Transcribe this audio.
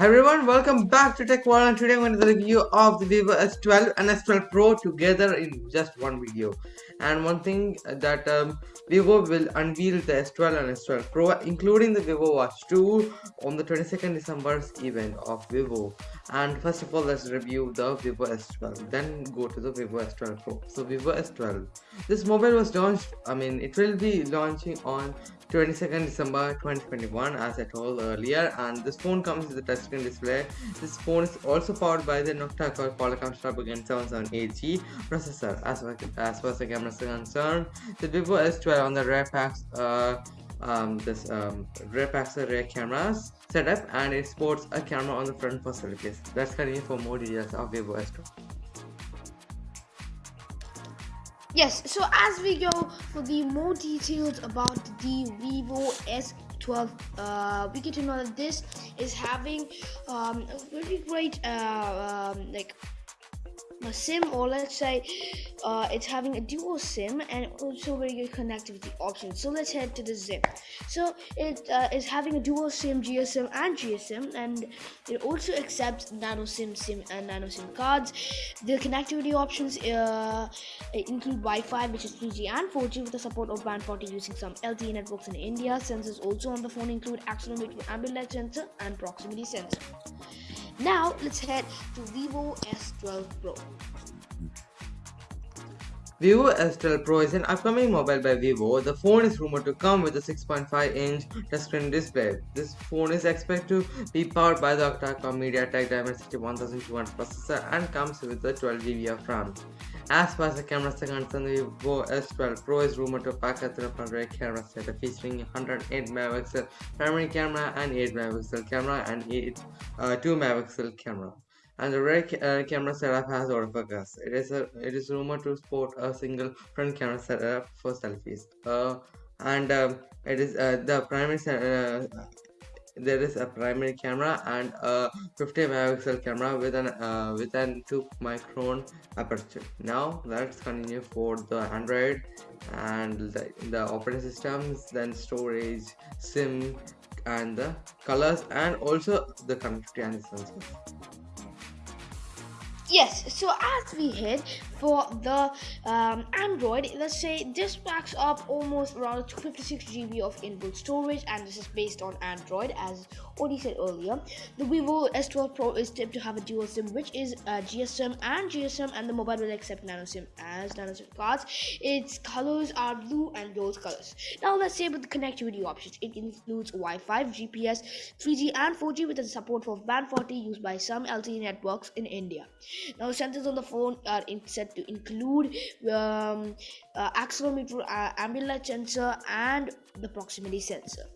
Hi everyone, welcome back to Tech World and today I'm going to review of the Vivo S12 and S12 Pro together in just one video. And one thing that um, Vivo will unveil the S12 and S12 Pro including the Vivo Watch 2 on the 22nd December's event of Vivo. And first of all, let's review the Vivo S12, then go to the Vivo S12 Pro. So Vivo S12, this mobile was launched, I mean it will be launching on 22nd December 2021 as I told earlier and this phone comes with a touchscreen display. This phone is also powered by the Nocta-Core Qualcomm Snapdragon 778G processor as far as, far as the camera is concerned. The Vivo S12 on the rear packs uh, um, this um, rear packs the rear cameras setup and it sports a camera on the front for selfies. Let's continue for more details of Vivo S12. Yes, so as we go for the more details about the Vivo S12, uh, we get to know that this is having um, a very great uh, um, like a sim or let's say uh, it's having a dual sim and also very good connectivity options so let's head to the zip so it uh, is having a dual sim gsm and gsm and it also accepts nano sim sim and nano sim cards. The connectivity options uh, include wi-fi which is 3g and 4g with the support of band 40 using some lte networks in india. Sensors also on the phone include accelerometer ambient light sensor and proximity sensor now let's head to Vivo S12 Pro. Vivo S12 Pro is an upcoming mobile by Vivo. The phone is rumored to come with a 6.5 inch touchscreen display. This phone is expected to be powered by the octa-core MediaTek Dimensity 1200 processor and comes with a 12GB of RAM. As far as the camera is concerned, the Vivo S12 Pro is rumored to pack a triple camera setup featuring 108 megapixel primary camera and 8 megapixel camera and 8 uh, 2 megapixel camera. And the rear ca uh, camera setup has autofocus. It is a it is rumored to sport a single front camera setup for selfies. Uh, and um, it is uh, the primary there is a primary camera and a 50 megapixel camera with an uh, with an 2 micron aperture now let's continue for the android and the, the operating systems then storage sim and the colors and also the sensors yes so as we hit for the um, android let's say this packs up almost around 256 gb of inbuilt storage and this is based on android as already said earlier. The vivo s12 pro is tipped to have a dual sim which is uh, gsm and gsm and the mobile will accept nano sim as nano sim cards. Its colors are blue and gold colors. Now let's say with the connectivity options. It includes wi-fi gps 3g and 4g with the support for band 40 used by some lte networks in india. Now sensors on the phone are set to include um, uh, accelerometer, uh, ambient sensor, and the proximity sensor.